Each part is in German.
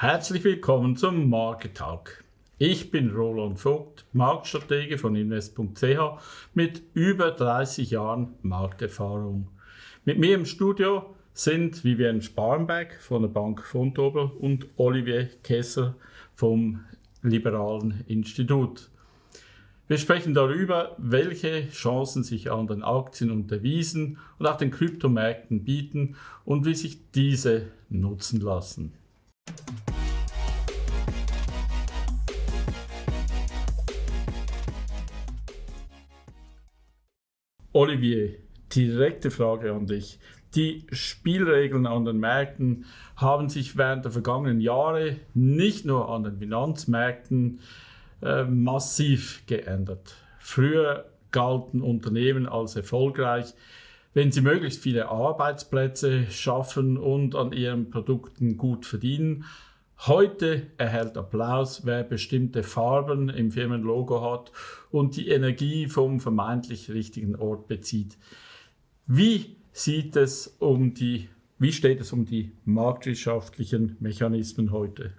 Herzlich willkommen zum Market Talk. Ich bin Roland Vogt, Marktstratege von invest.ch mit über 30 Jahren Markterfahrung. Mit mir im Studio sind Vivian Sparrenberg von der Bank Vontobel und Olivier Kessler vom Liberalen Institut. Wir sprechen darüber, welche Chancen sich an den Aktien und Devisen und auch den Kryptomärkten bieten und wie sich diese nutzen lassen. Olivier, direkte Frage an dich. Die Spielregeln an den Märkten haben sich während der vergangenen Jahre nicht nur an den Finanzmärkten äh, massiv geändert. Früher galten Unternehmen als erfolgreich, wenn sie möglichst viele Arbeitsplätze schaffen und an ihren Produkten gut verdienen. Heute erhält Applaus, wer bestimmte Farben im Firmenlogo hat und die Energie vom vermeintlich richtigen Ort bezieht. Wie sieht es um die, wie steht es um die marktwirtschaftlichen Mechanismen heute?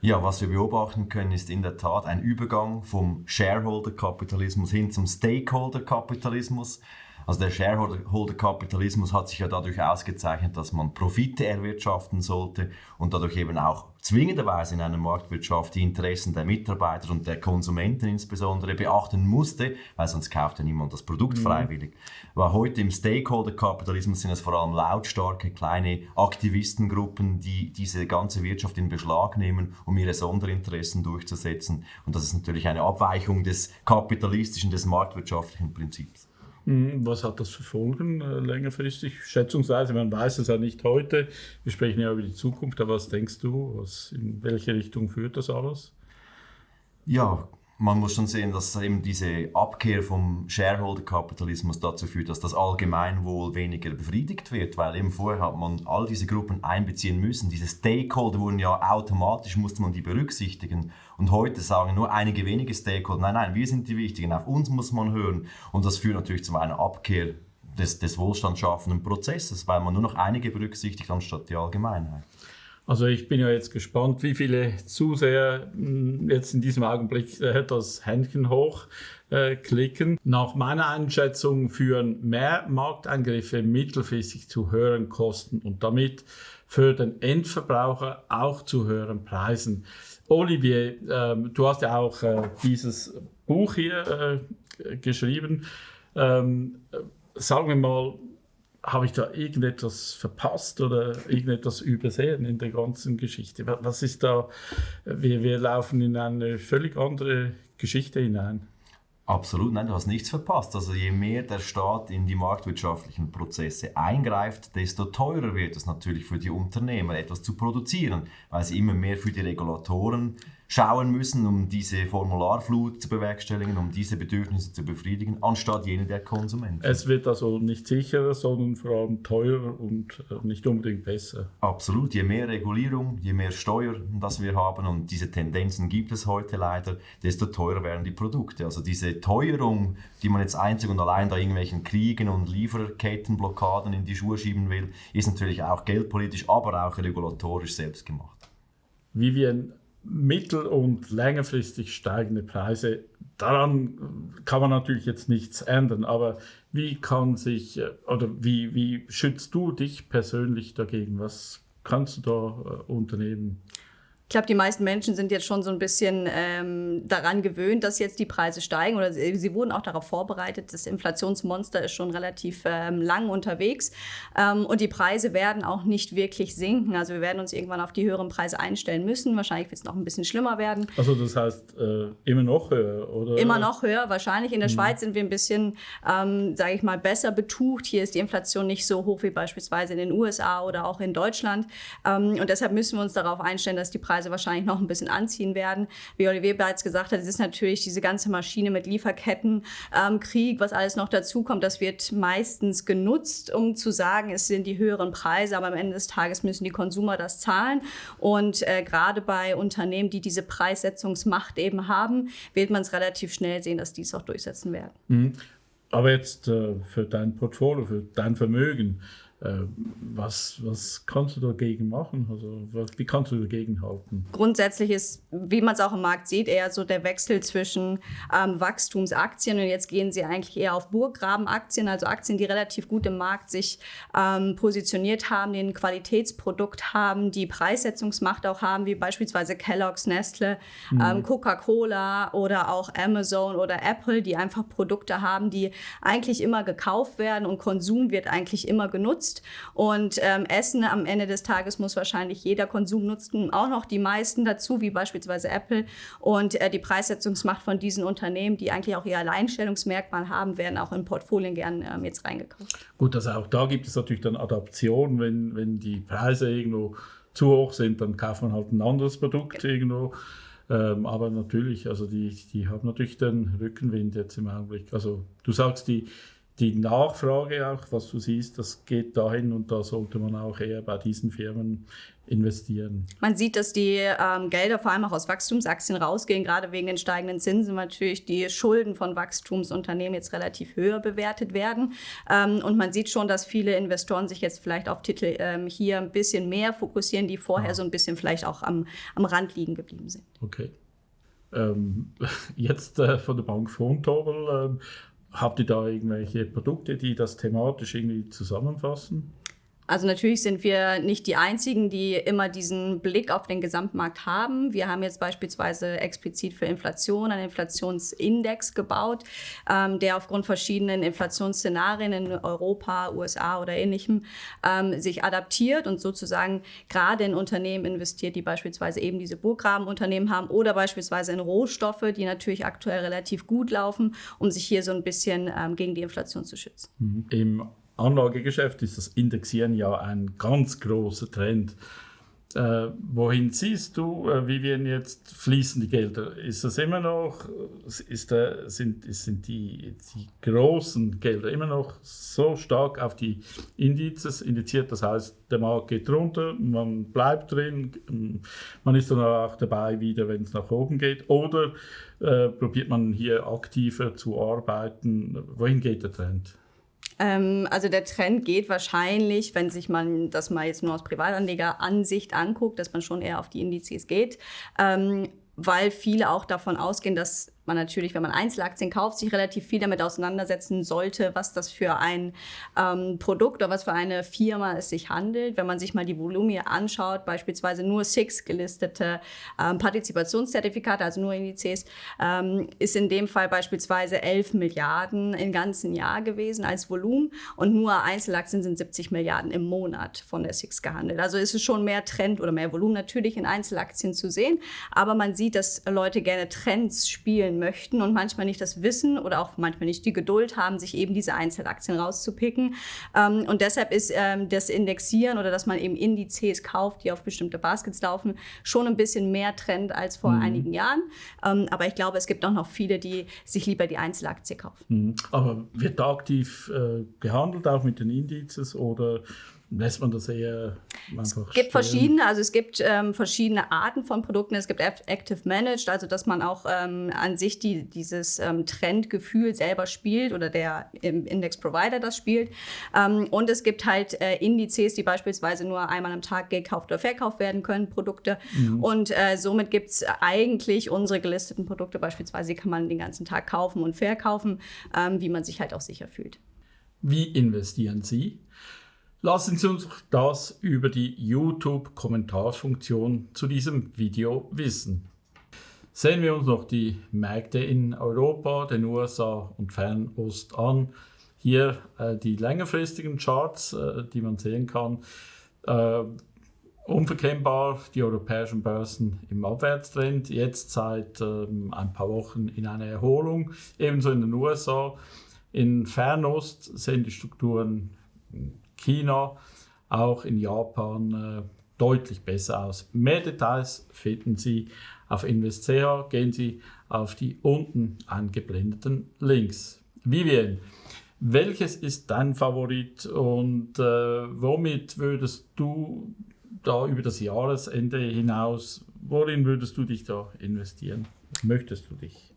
Ja, was wir beobachten können, ist in der Tat ein Übergang vom Shareholder-Kapitalismus hin zum Stakeholder-Kapitalismus. Also der Shareholder-Kapitalismus hat sich ja dadurch ausgezeichnet, dass man Profite erwirtschaften sollte und dadurch eben auch zwingenderweise in einer Marktwirtschaft die Interessen der Mitarbeiter und der Konsumenten insbesondere beachten musste, weil sonst kauft ja niemand das Produkt mhm. freiwillig. Aber heute im Stakeholder-Kapitalismus sind es vor allem lautstarke kleine Aktivistengruppen, die diese ganze Wirtschaft in Beschlag nehmen, um ihre Sonderinteressen durchzusetzen. Und das ist natürlich eine Abweichung des kapitalistischen, des marktwirtschaftlichen Prinzips. Mhm, was hat das für Folgen äh, längerfristig? Schätzungsweise, man weiß es ja nicht heute. Wir sprechen ja über die Zukunft, aber was denkst du? Was, in welche Richtung führt das alles? Ja, man muss schon sehen, dass eben diese Abkehr vom Shareholder-Kapitalismus dazu führt, dass das Allgemeinwohl weniger befriedigt wird, weil eben vorher hat man all diese Gruppen einbeziehen müssen. Diese Stakeholder wurden ja automatisch, musste man die berücksichtigen. Und heute sagen nur einige wenige Stakeholder, nein, nein, wir sind die Wichtigen, auf uns muss man hören. Und das führt natürlich zu einer Abkehr des, des wohlstandsschaffenden Prozesses, weil man nur noch einige berücksichtigt anstatt die Allgemeinheit. Also ich bin ja jetzt gespannt, wie viele Zuseher hm, jetzt in diesem Augenblick äh, das Händchen hochklicken. Äh, Nach meiner Einschätzung führen mehr Markteingriffe mittelfristig zu höheren Kosten und damit für den Endverbraucher auch zu höheren Preisen. Olivier, ähm, du hast ja auch äh, dieses Buch hier geschrieben. Ähm, sagen wir mal, habe ich da irgendetwas verpasst oder irgendetwas übersehen in der ganzen Geschichte? Was ist da? Wir, wir laufen in eine völlig andere Geschichte hinein. Absolut, nein, du hast nichts verpasst. Also je mehr der Staat in die marktwirtschaftlichen Prozesse eingreift, desto teurer wird es natürlich für die Unternehmer, etwas zu produzieren, weil sie immer mehr für die Regulatoren schauen müssen, um diese Formularflut zu bewerkstelligen, um diese Bedürfnisse zu befriedigen, anstatt jene der Konsumenten. Es wird also nicht sicherer, sondern vor allem teurer und äh, nicht unbedingt besser. Absolut. Je mehr Regulierung, je mehr Steuern, das wir haben, und diese Tendenzen gibt es heute leider, desto teurer werden die Produkte. Also diese Teuerung, die man jetzt einzig und allein da irgendwelchen Kriegen und Lieferkettenblockaden in die Schuhe schieben will, ist natürlich auch geldpolitisch, aber auch regulatorisch selbst gemacht. Vivian, mittel- und längerfristig steigende Preise, daran kann man natürlich jetzt nichts ändern, aber wie kann sich äh, oder wie, wie schützt du dich persönlich dagegen? Was kannst du da äh, unternehmen? Ich glaube, die meisten Menschen sind jetzt schon so ein bisschen ähm, daran gewöhnt, dass jetzt die Preise steigen oder sie, sie, wurden auch darauf vorbereitet. Das Inflationsmonster ist schon relativ ähm, lang unterwegs ähm, und die Preise werden auch nicht wirklich sinken. Also wir werden uns irgendwann auf die höheren Preise einstellen müssen. Wahrscheinlich wird es noch ein bisschen schlimmer werden. Also das heißt äh, immer noch höher, oder? Immer noch höher, wahrscheinlich. In der mhm. Schweiz sind wir ein bisschen, ähm, sage ich mal, besser betucht. Hier ist die Inflation nicht so hoch wie beispielsweise in den USA oder auch in Deutschland. Ähm, und deshalb müssen wir uns darauf einstellen, dass die Preise Preise wahrscheinlich noch ein bisschen anziehen werden. Wie Olivier bereits gesagt hat, es ist natürlich diese ganze Maschine mit Lieferketten, ähm, Krieg, was alles noch dazukommt, das wird meistens genutzt, um zu sagen, es sind die höheren Preise, aber am Ende des Tages müssen die Konsumer das zahlen. Und äh, gerade bei Unternehmen, die diese Preissetzungsmacht eben haben, wird man es relativ schnell sehen, dass die es auch durchsetzen werden. Mhm. Aber jetzt äh, für dein Portfolio, für dein Vermögen, was, was kannst du dagegen machen? Also, wie kannst du dagegen halten? Grundsätzlich ist, wie man es auch im Markt sieht, eher so der Wechsel zwischen ähm, Wachstumsaktien und jetzt gehen sie eigentlich eher auf Burggrabenaktien, also Aktien, die relativ gut im Markt sich ähm, positioniert haben, die ein Qualitätsprodukt haben, die Preissetzungsmacht auch haben, wie beispielsweise Kellogg's, Nestle, mhm. ähm, Coca-Cola oder auch Amazon oder Apple, die einfach Produkte haben, die eigentlich immer gekauft werden und Konsum wird eigentlich immer genutzt nutzt. Und ähm, Essen am Ende des Tages muss wahrscheinlich jeder Konsum nutzen, auch noch die meisten dazu, wie beispielsweise Apple. Und äh, die Preissetzungsmacht von diesen Unternehmen, die eigentlich auch ihr Alleinstellungsmerkmal haben, werden auch in Portfolien gern ähm, jetzt reingekauft. Gut, also auch da gibt es natürlich dann Adaptionen, wenn, wenn die Preise irgendwo zu hoch sind, dann kauft man halt ein anderes Produkt okay. irgendwo. Ähm, aber natürlich, also die, die haben natürlich den Rückenwind jetzt im Augenblick. Also du sagst, die, die Nachfrage auch, was du siehst, das geht dahin und da sollte man auch eher bei diesen Firmen investieren. Man sieht, dass die ähm, Gelder vor allem auch aus Wachstumsaktien rausgehen, gerade wegen den steigenden Zinsen, natürlich die Schulden von Wachstumsunternehmen jetzt relativ höher bewertet werden. Ähm, und man sieht schon, dass viele Investoren sich jetzt vielleicht auf Titel ähm, hier ein bisschen mehr fokussieren, die vorher ah. so ein bisschen vielleicht auch am, am Rand liegen geblieben sind. Okay. Ähm, jetzt äh, von der Bank Vontobel ähm, Habt ihr da irgendwelche Produkte, die das thematisch irgendwie zusammenfassen? Also natürlich sind wir nicht die Einzigen, die immer diesen Blick auf den Gesamtmarkt haben. Wir haben jetzt beispielsweise explizit für Inflation einen Inflationsindex gebaut, ähm, der aufgrund verschiedenen Inflationsszenarien in Europa, USA oder ähnlichem ähm, sich adaptiert und sozusagen gerade in Unternehmen investiert, die beispielsweise eben diese Burggrabenunternehmen haben oder beispielsweise in Rohstoffe, die natürlich aktuell relativ gut laufen, um sich hier so ein bisschen ähm, gegen die Inflation zu schützen. Mhm. Im Anlagegeschäft ist das Indexieren ja ein ganz großer Trend. Äh, wohin siehst du, äh, Vivian, jetzt fließen die Gelder? Ist das immer noch, ist der, sind, sind die, die großen Gelder immer noch so stark auf die Indizes indiziert? Das heißt, der Markt geht runter, man bleibt drin, man ist dann auch dabei wieder, wenn es nach oben geht. Oder äh, probiert man hier aktiver zu arbeiten? Wohin geht der Trend? Ähm, also der Trend geht wahrscheinlich, wenn sich man das mal jetzt nur aus Privatanleger-Ansicht anguckt, dass man schon eher auf die Indizes geht, ähm, weil viele auch davon ausgehen, dass man natürlich, wenn man Einzelaktien kauft, sich relativ viel damit auseinandersetzen sollte, was das für ein ähm, Produkt oder was für eine Firma es sich handelt. Wenn man sich mal die Volumina anschaut, beispielsweise nur SIX gelistete ähm, Partizipationszertifikate, also nur Indizes, ähm, ist in dem Fall beispielsweise 11 Milliarden im ganzen Jahr gewesen als Volumen und nur Einzelaktien sind 70 Milliarden im Monat von der SIX gehandelt. Also ist es schon mehr Trend oder mehr Volumen natürlich in Einzelaktien zu sehen, aber man sieht, dass Leute gerne Trends spielen entwickeln möchten und manchmal nicht das Wissen oder auch manchmal nicht die Geduld haben, sich eben diese Einzelaktien rauszupicken. Ähm, und deshalb ist ähm, das Indexieren oder dass man eben Indizes kauft, die auf bestimmte Baskets laufen, schon ein bisschen mehr Trend als vor mhm. einigen Jahren. Ähm, aber ich glaube, es gibt auch noch viele, die sich lieber die Einzelaktie kaufen. Mhm. Aber wird da aktiv äh, gehandelt, auch mit den Indizes oder lässt man das eher einfach Es gibt verschiedene, also es gibt ähm, verschiedene Arten von Produkten. Es gibt Active Managed, also dass man auch ähm, an sich die, dieses ähm, Trendgefühl selber spielt oder der Index Provider das spielt. Ähm, und es gibt halt äh, Indizes, die beispielsweise nur einmal am Tag gekauft oder verkauft werden können, Produkte. Mhm. Und äh, somit gibt es eigentlich unsere gelisteten Produkte beispielsweise, die kann man den ganzen Tag kaufen und verkaufen, ähm, wie man sich halt auch sicher fühlt. Wie investieren Sie? Lassen Sie uns das über die YouTube-Kommentarfunktion zu diesem Video wissen. Sehen wir uns noch die Märkte in Europa, den USA und Fernost an. Hier äh, die längerfristigen Charts, äh, die man sehen kann. Äh, unverkennbar die europäischen Börsen im Abwärtstrend, jetzt seit ähm, ein paar Wochen in einer Erholung, ebenso in den USA. In Fernost sehen die Strukturen China, auch in Japan äh, deutlich besser aus. Mehr Details finden Sie auf Invest.ch. Gehen Sie auf die unten eingeblendeten Links. Vivian, welches ist dein Favorit und äh, womit würdest du da über das Jahresende hinaus, worin würdest du dich da investieren? Möchtest du dich?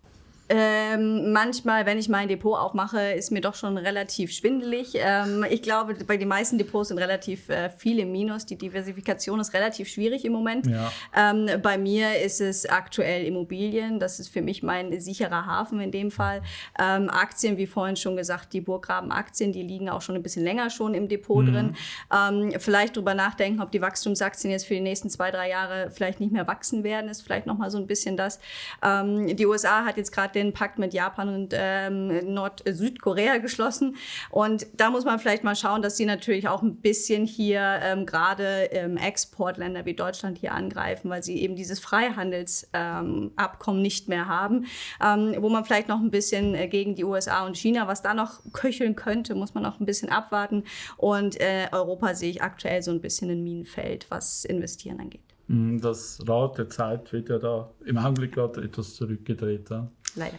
Ähm, manchmal, wenn ich mein Depot aufmache, ist mir doch schon relativ schwindelig. Ähm, ich glaube, bei den meisten Depots sind relativ äh, viele Minus. Die Diversifikation ist relativ schwierig im Moment. Ja. Ähm, bei mir ist es aktuell Immobilien. Das ist für mich mein sicherer Hafen in dem Fall. Ähm, Aktien, wie vorhin schon gesagt, die Burggraben-Aktien, die liegen auch schon ein bisschen länger schon im Depot mhm. drin. Ähm, vielleicht drüber nachdenken, ob die Wachstumsaktien jetzt für die nächsten zwei, drei Jahre vielleicht nicht mehr wachsen werden, ist vielleicht nochmal so ein bisschen das. Ähm, die USA hat jetzt gerade den Pakt mit Japan und ähm, Nord-Südkorea geschlossen. Und da muss man vielleicht mal schauen, dass sie natürlich auch ein bisschen hier ähm, gerade ähm, Exportländer wie Deutschland hier angreifen, weil sie eben dieses Freihandelsabkommen ähm, nicht mehr haben, ähm, wo man vielleicht noch ein bisschen äh, gegen die USA und China, was da noch köcheln könnte, muss man noch ein bisschen abwarten. Und äh, Europa sehe ich aktuell so ein bisschen ein Minenfeld, was Investieren angeht. Mm, das Rad der Zeit wird ja da im Augenblick gerade etwas zurückgedreht. Ja? Leider.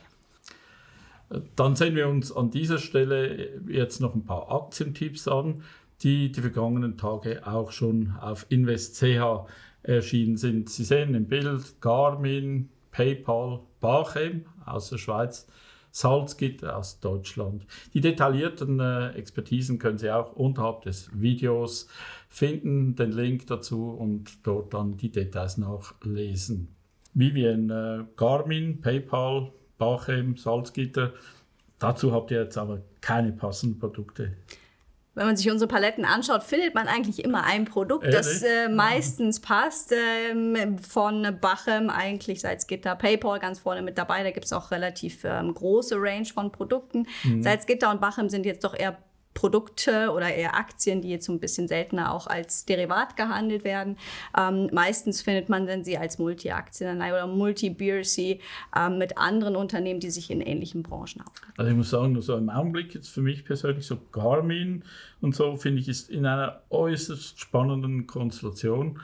Dann sehen wir uns an dieser Stelle jetzt noch ein paar Aktientipps an, die die vergangenen Tage auch schon auf InvestCH erschienen sind. Sie sehen im Bild Garmin, PayPal, Bachem aus der Schweiz, Salzgitter aus Deutschland. Die detaillierten äh, Expertisen können Sie auch unterhalb des Videos finden, den Link dazu und dort dann die Details nachlesen. Vivian, äh, Garmin, PayPal, Bachem, Salzgitter. Dazu habt ihr jetzt aber keine passenden Produkte. Wenn man sich unsere Paletten anschaut, findet man eigentlich immer ein Produkt, Ehrlich? das äh, meistens passt. Ähm, von Bachem eigentlich Salzgitter, PayPal ganz vorne mit dabei. Da gibt es auch relativ ähm, große Range von Produkten. Mhm. Salzgitter und Bachem sind jetzt doch eher Produkte oder eher Aktien, die jetzt so ein bisschen seltener auch als Derivat gehandelt werden. Ähm, meistens findet man dann sie als Multi-Aktienanleihe oder Multi-BRC ähm, mit anderen Unternehmen, die sich in ähnlichen Branchen aufhalten. Also ich muss sagen, so im Augenblick jetzt für mich persönlich so Garmin und so finde ich ist in einer äußerst spannenden Konstellation.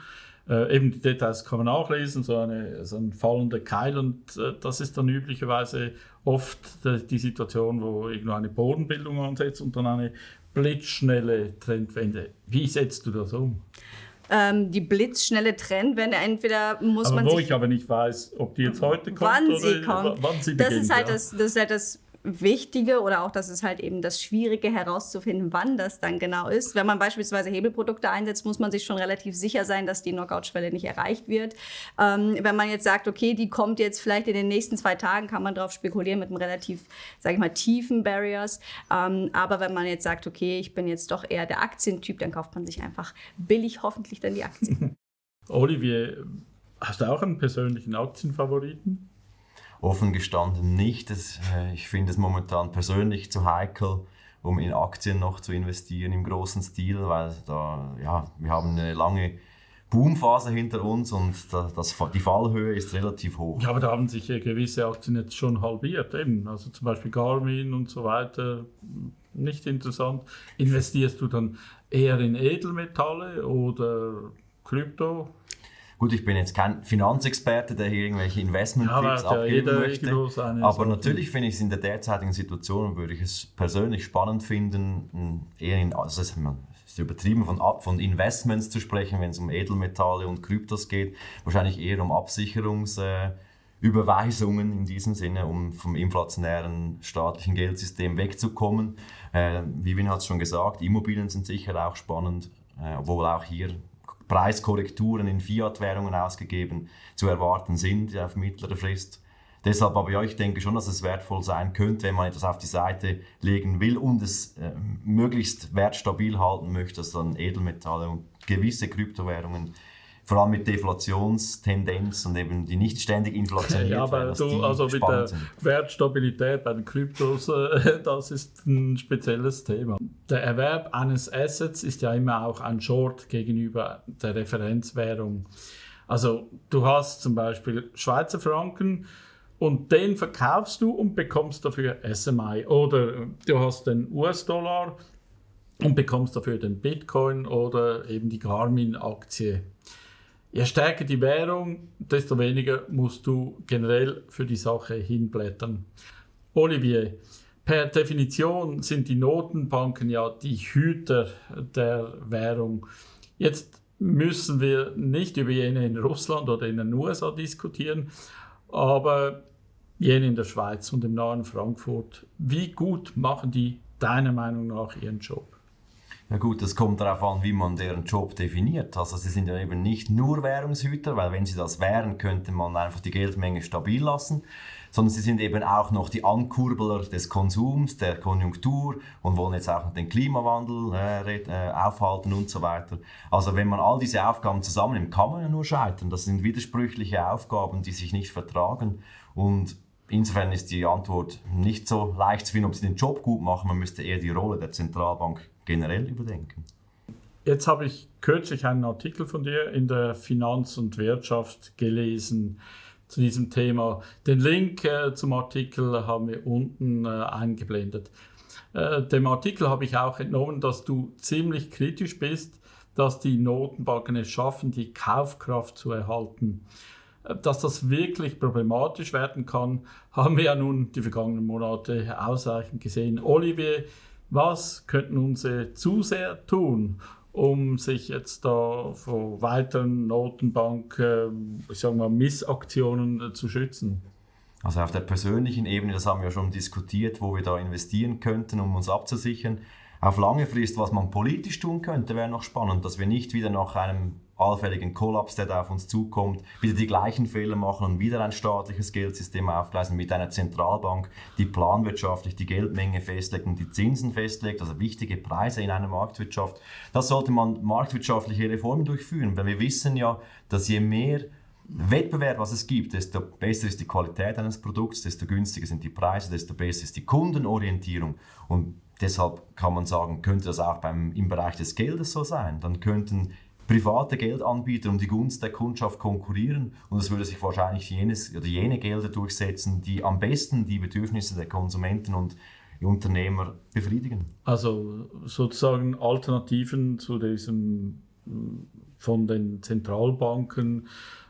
Äh, eben die Details kann man auch lesen, so, eine, so ein fallender Keil und äh, das ist dann üblicherweise oft die, Situation, wo irgendwo eine Bodenbildung ansetzt und dann eine blitzschnelle Trendwende. Wie setzt du das um? Ähm, die blitzschnelle Trendwende, entweder muss aber man wo ich aber nicht weiß, ob die jetzt heute kommt wann oder sie kommt. wann sie beginnt. Das ist halt, ja. das, das, ist halt das Wichtige oder auch das ist halt eben das Schwierige herauszufinden, wann das dann genau ist. Wenn man beispielsweise Hebelprodukte einsetzt, muss man sich schon relativ sicher sein, dass die Knockout-Schwelle nicht erreicht wird. Ähm, wenn man jetzt sagt, okay, die kommt jetzt vielleicht in den nächsten zwei Tagen, kann man darauf spekulieren mit einem relativ, sage ich mal, tiefen Barriers. Ähm, aber wenn man jetzt sagt, okay, ich bin jetzt doch eher der Aktientyp, dann kauft man sich einfach billig hoffentlich dann die Aktien. Olivier, hast du auch einen persönlichen Aktienfavoriten? Offen gestanden nicht. Das, äh, ich finde es momentan persönlich zu heikel, um in Aktien noch zu investieren im großen Stil, weil da, ja, wir haben eine lange Boomphase hinter uns und das, das, die Fallhöhe ist relativ hoch. Ja, aber da haben sich gewisse Aktien jetzt schon halbiert, eben. Also zum Beispiel Garmin und so weiter. Nicht interessant. Investierst du dann eher in Edelmetalle oder Krypto? Gut, ich bin jetzt kein Finanzexperte, der hier irgendwelche Investment-Tipps ja, abgeben möchte. Aber natürlich finde ich es in der derzeitigen Situation, würde ich es persönlich spannend finden, eher in, also es ist übertrieben von, von Investments zu sprechen, wenn es um Edelmetalle und Kryptos geht. Wahrscheinlich eher um Absicherungsüberweisungen in diesem Sinne, um vom inflationären staatlichen Geldsystem wegzukommen. Äh, Vivin hat es schon gesagt, Immobilien sind sicher auch spannend, äh, obwohl auch hier Preiskorrekturen in Fiat-Währungen ausgegeben zu erwarten sind auf mittlere Frist. Deshalb aber ja, ich denke schon, dass es wertvoll sein könnte, wenn man etwas auf die Seite legen will und es äh, möglichst wertstabil halten möchte, dass dann Edelmetalle und gewisse Kryptowährungen vor allem mit Deflationstendenz und eben die nicht ständig inflationiert Ja, aber du, also mit der sind. Wertstabilität bei den Kryptos, äh, das ist ein spezielles Thema. Der Erwerb eines Assets ist ja immer auch ein Short gegenüber der Referenzwährung. Also du hast zum Beispiel Schweizer Franken und den verkaufst du und bekommst dafür SMI. Oder du hast den US-Dollar und bekommst dafür den Bitcoin oder eben die Garmin-Aktie. Je stärker die Währung, desto weniger musst du generell für die Sache hinblättern. Olivier, per Definition sind die Notenbanken ja die Hüter der Währung. Jetzt müssen wir nicht über jene in Russland oder in den USA diskutieren, aber jene in der Schweiz und im nahen Frankfurt. Wie gut machen die deiner Meinung nach ihren Job? Ja gut, das kommt darauf an, wie man deren Job definiert. Also sie sind ja eben nicht nur Währungshüter, weil wenn sie das wären, könnte man einfach die Geldmenge stabil lassen, sondern sie sind eben auch noch die Ankurbeler des Konsums, der Konjunktur und wollen jetzt auch den Klimawandel äh, äh, aufhalten und so weiter. Also wenn man all diese Aufgaben zusammennimmt, kann man ja nur scheitern. Das sind widersprüchliche Aufgaben, die sich nicht vertragen und Insofern ist die Antwort nicht so leicht zu finden, ob sie den Job gut machen. Man müsste eher die Rolle der Zentralbank generell überdenken. Jetzt habe ich kürzlich einen Artikel von dir in der Finanz und Wirtschaft gelesen zu diesem Thema. Den Link äh, zum Artikel haben wir unten äh, eingeblendet. Äh, dem Artikel habe ich auch entnommen, dass du ziemlich kritisch bist, dass die Notenbanken es schaffen, die Kaufkraft zu erhalten. Dass das wirklich problematisch werden kann, haben wir ja nun die vergangenen Monate ausreichend gesehen. Olivier, was könnten unsere Zuseher tun, um sich jetzt da vor weiteren Notenbank, äh, ich sag mal, Missaktionen äh, zu schützen? Also auf der persönlichen Ebene, das haben wir schon diskutiert, wo wir da investieren könnten, um uns abzusichern. Auf lange Frist, was man politisch tun könnte, wäre noch spannend, dass wir nicht wieder nach einem allfälligen Kollaps, der da auf uns zukommt, wieder die gleichen Fehler machen und wieder ein staatliches Geldsystem aufgleisen mit einer Zentralbank, die planwirtschaftlich die Geldmenge festlegt und die Zinsen festlegt, also wichtige Preise in einer Marktwirtschaft. Das sollte man marktwirtschaftliche Reformen durchführen, weil wir wissen ja, dass je mehr Wettbewerb, was es gibt, desto besser ist die Qualität eines Produkts, desto günstiger sind die Preise, desto besser ist die Kundenorientierung. Und deshalb kann man sagen, könnte das auch beim, im Bereich des Geldes so sein. Dann könnten private Geldanbieter um die Gunst der Kundschaft konkurrieren und es würde sich wahrscheinlich jenes, oder jene Gelder durchsetzen, die am besten die Bedürfnisse der Konsumenten und Unternehmer befriedigen. Also sozusagen Alternativen zu diesem von den Zentralbanken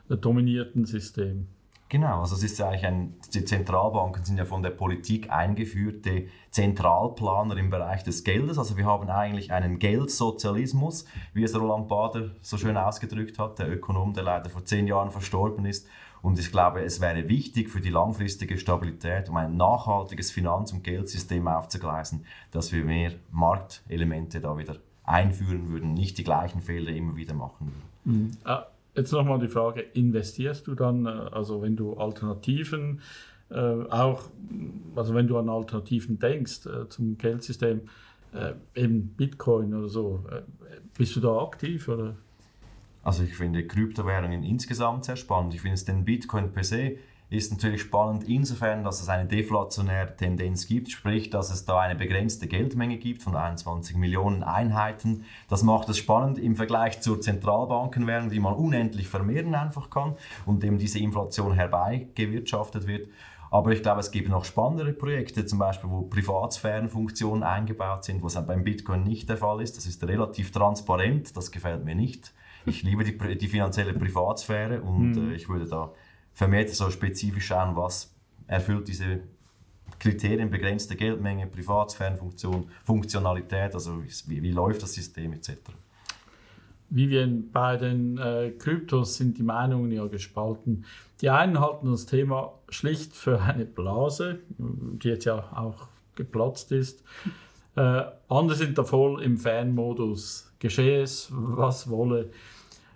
dominierten System. Genau, also es ist ja eigentlich ein, die Zentralbanken sind ja von der Politik eingeführte Zentralplaner im Bereich des Geldes. Also wir haben eigentlich einen Geldsozialismus, wie es Roland Bader so schön ausgedrückt hat, der Ökonom, der leider vor zehn Jahren verstorben ist. Und ich glaube, es wäre wichtig für die langfristige Stabilität, um ein nachhaltiges Finanz- und Geldsystem aufzugleisen, dass wir mehr Marktelemente da wieder einführen würden, nicht die gleichen Fehler immer wieder machen würden. Mhm. Ah Jetzt nochmal die Frage, investierst du dann, äh, also wenn du Alternativen, äh, auch, also wenn du an Alternativen denkst äh, zum Geldsystem, äh, eben Bitcoin oder so, äh, bist du da aktiv oder? Also ich finde Kryptowährungen insgesamt sehr spannend. Ich finde es den Bitcoin per se ist natürlich spannend insofern, dass es eine deflationäre Tendenz gibt, sprich, dass es da eine begrenzte Geldmenge gibt von 21 Millionen Einheiten. Das macht es spannend im Vergleich zur Zentralbankenwährung, die man unendlich vermehren einfach kann und dem diese Inflation herbeigewirtschaftet wird. Aber ich glaube, es gibt noch spannendere Projekte, zum Beispiel, wo Privatsphärenfunktionen eingebaut sind, was beim Bitcoin nicht der Fall ist. Das ist relativ transparent, das gefällt mir nicht. Ich liebe die, die finanzielle Privatsphäre und mhm. äh, ich würde da vermehrt so spezifisch schauen, was erfüllt diese Kriterien, begrenzte Geldmenge, Privatsphärenfunktion, Funktionalität, also wie, wie läuft das System etc. Vivian, bei den äh, Kryptos sind die Meinungen ja gespalten. Die einen halten das Thema schlicht für eine Blase, die jetzt ja auch geplatzt ist. Äh, andere sind da voll im Fanmodus. Geschehe es, was wolle.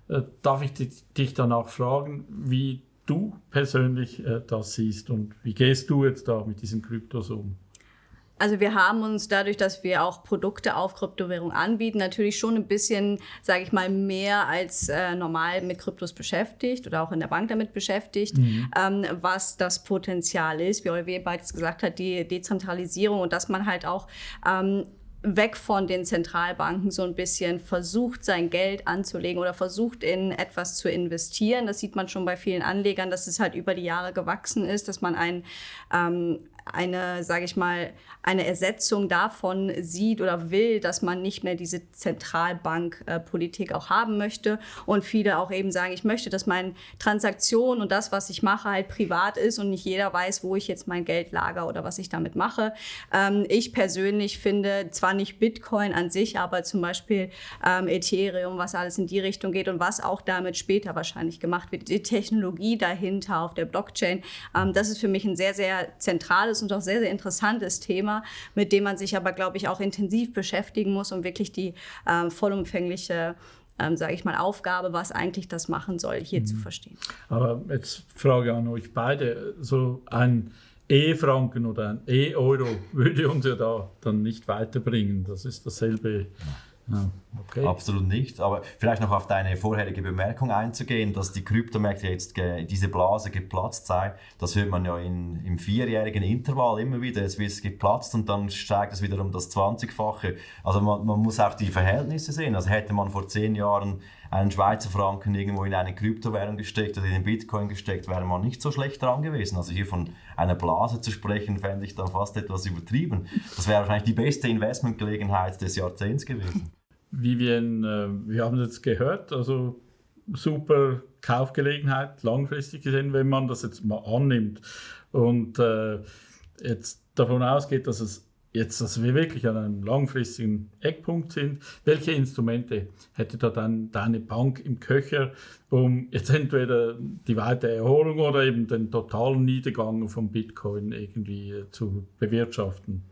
Äh, darf ich dich dann auch fragen, wie du persönlich äh, das siehst und wie gehst du jetzt da mit diesen Kryptos um? Also wir haben uns dadurch, dass wir auch Produkte auf Kryptowährung anbieten, natürlich schon ein bisschen, sage ich mal, mehr als äh, normal mit Kryptos beschäftigt oder auch in der Bank damit beschäftigt, mhm. ähm, was das Potenzial ist, wie Olivier bereits gesagt hat, die Dezentralisierung und dass man halt auch ähm, weg von den Zentralbanken so ein bisschen versucht, sein Geld anzulegen oder versucht, in etwas zu investieren. Das sieht man schon bei vielen Anlegern, dass es halt über die Jahre gewachsen ist, dass man ein, ähm, eine, sage ich mal, eine Ersetzung davon sieht oder will, dass man nicht mehr diese Zentralbankpolitik auch haben möchte. Und viele auch eben sagen, ich möchte, dass meine Transaktion und das, was ich mache, halt privat ist und nicht jeder weiß, wo ich jetzt mein Geld lager oder was ich damit mache. Ähm, ich persönlich finde zwar nicht Bitcoin an sich, aber zum Beispiel ähm, Ethereum, was alles in die Richtung geht und was auch damit später wahrscheinlich gemacht wird, die Technologie dahinter auf der Blockchain, ähm, das ist für mich ein sehr, sehr zentrales und auch sehr, sehr interessantes Thema, mit dem man sich aber, glaube ich, auch intensiv beschäftigen muss, um wirklich die äh, vollumfängliche ähm, sage ich mal, Aufgabe, was eigentlich das machen soll, hier mhm. zu verstehen. Aber jetzt Frage an euch beide, so ein E-Franken oder ein E-Euro würde uns ja da dann nicht weiterbringen. Das ist dasselbe ja, okay. Absolut nicht. Aber vielleicht noch auf deine vorherige Bemerkung einzugehen, dass die Kryptomärkte jetzt diese Blase geplatzt sei. Das hört man ja in, im vierjährigen Intervall immer wieder. Es wird geplatzt und dann steigt es wieder um das 20-fache. Also man, man, muss auch die Verhältnisse sehen. Also hätte man vor zehn Jahren einen Schweizer Franken irgendwo in eine Kryptowährung gesteckt oder in den Bitcoin gesteckt, wäre man nicht so schlecht dran gewesen. Also hier von einer Blase zu sprechen, fände ich dann fast etwas übertrieben. Das wäre wahrscheinlich die beste Investmentgelegenheit des Jahrzehnts gewesen. Vivian, äh, wir haben jetzt gehört, also super Kaufgelegenheit, langfristig gesehen, wenn man das jetzt mal annimmt und äh, jetzt davon ausgeht, dass es jetzt, dass wir wirklich an einem langfristigen Eckpunkt sind. Welche Instrumente hätte da dann deine Bank im Köcher, um jetzt entweder die weitere Erholung oder eben den totalen Niedergang von Bitcoin irgendwie äh, zu bewirtschaften?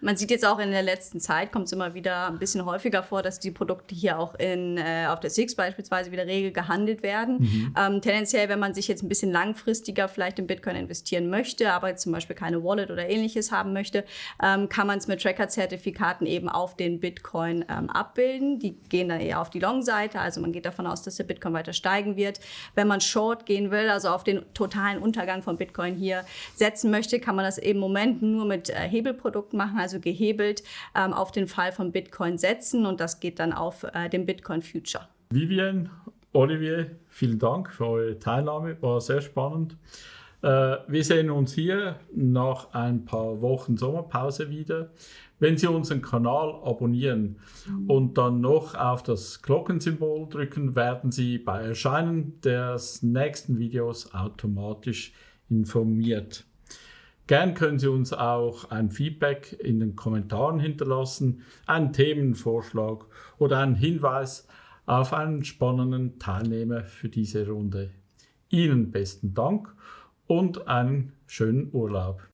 Man sieht jetzt auch in der letzten Zeit, kommt es immer wieder ein bisschen häufiger vor, dass die Produkte hier auch in, äh, auf der SIX beispielsweise wieder regel gehandelt werden. Mhm. Ähm, tendenziell, wenn man sich jetzt ein bisschen langfristiger vielleicht in Bitcoin investieren möchte, aber zum Beispiel keine Wallet oder ähnliches haben möchte, ähm, kann man es mit Tracker-Zertifikaten eben auf den Bitcoin ähm, abbilden. Die gehen dann eher auf die Long-Seite, also man geht davon aus, dass der Bitcoin weiter steigen wird. Wenn man Short gehen will, also auf den totalen Untergang von Bitcoin hier setzen möchte, kann man das eben im Moment nur mit äh, Hebelprodukten machen, also also gehebelt ähm, auf den Fall von Bitcoin setzen und das geht dann auf äh, den Bitcoin Future. Vivian, Olivier, vielen Dank für eure Teilnahme, war sehr spannend. Äh, wir sehen uns hier nach ein paar Wochen Sommerpause wieder. Wenn Sie unseren Kanal abonnieren und dann noch auf das Glockensymbol drücken, werden Sie bei Erscheinen des nächsten Videos automatisch informiert. Gern können Sie uns auch ein Feedback in den Kommentaren hinterlassen, einen Themenvorschlag oder einen Hinweis auf einen spannenden Teilnehmer für diese Runde. Ihnen besten Dank und einen schönen Urlaub.